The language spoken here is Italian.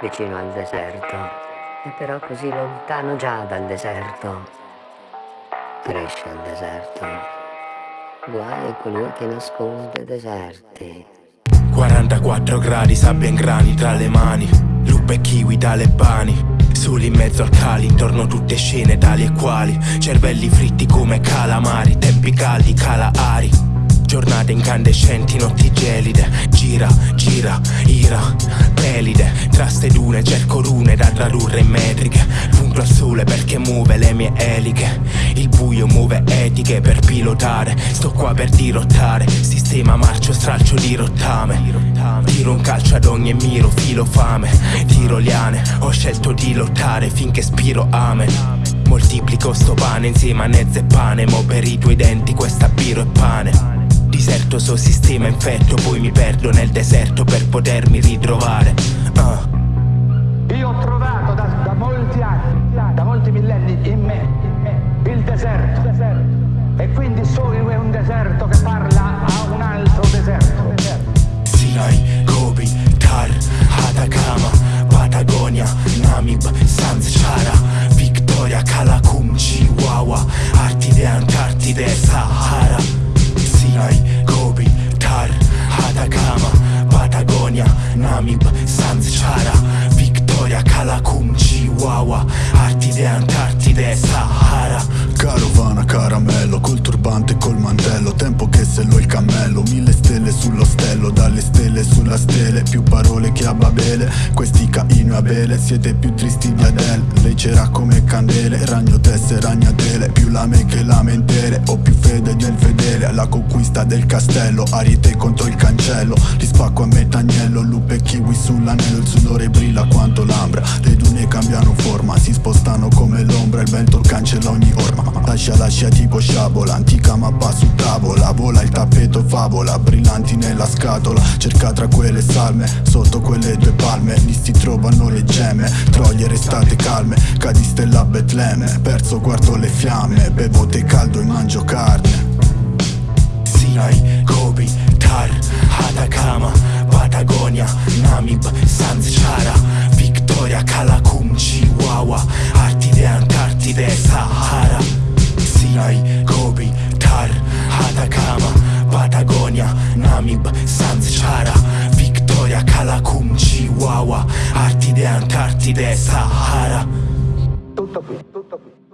vicino al deserto, e però così lontano già dal deserto. Cresce il deserto. Guai a colui che nasconde deserti. 44 gradi, sabbia in grani tra le mani, lupe kiwi talebani. Soli in mezzo al cali, intorno tutte scene tali e quali Cervelli fritti come calamari, tempi caldi, cala ari Giornate incandescenti, notti gelide Gira, gira, ira, pelide Tra ste dune cerco rune da tradurre in metriche. Punto al sole perché muove le mie eliche. Il buio muove etiche per pilotare. Sto qua per dirottare. Sistema marcio stralcio di rottame. Tiro un calcio ad ogni miro, filo fame. Tiro liane, ho scelto di lottare finché spiro amen. Moltiplico sto pane insieme a nezze e pane Mo per i tuoi denti questa biro e pane Diserto so sistema infetto Poi mi perdo nel deserto per potermi ritrovare uh. Io ho trovato da, da, molti anni, da molti millenni in me, in me il deserto. E quindi so che è un deserto che parla a un altro deserto. Sinai, Gobi, Tar, Atacama, Patagonia, Namib, Sanzchara, Victoria, Calacum, Chihuahua, Artide, Antartide, Sahara. Patagonia, Namib, Sanzchara, Victoria, Calacum, Chihuahua, Artide, Antartide, Sahara. Carovana, caramello, col turbante col mantello Tempo che sello il cammello, mille stelle sullo stello Dalle stelle sulla stele, più parole che a Babele Questi Caino e Abele, siete più tristi di Adele. Lei c'era come candele, ragno tesse, ragnatele Più lame che lamentere, ho più fede del fedele. La conquista del castello, ariete contro il cancello. Li spacco a metà agnello, lupe kiwi sull'anello. Il sudore brilla quanto l'ambra, le dune cambiano forma Si spostano come l'ombra, il vento cancella ogni orma. Lascia lascia tipo sciabola Antica mappa su tavola Vola il tappeto favola Brillanti nella scatola. Cerca tra quelle salme Sotto quelle due palme. Lì si trovano le gemme Troie restate calme. Cadi stella Betlemme Perso guardo le fiamme. Bevo tè caldo e mangio carne Victoria, Calacum, Chihuahua, Artide, Antartide, Sahara. Tutto qui, tutto qui.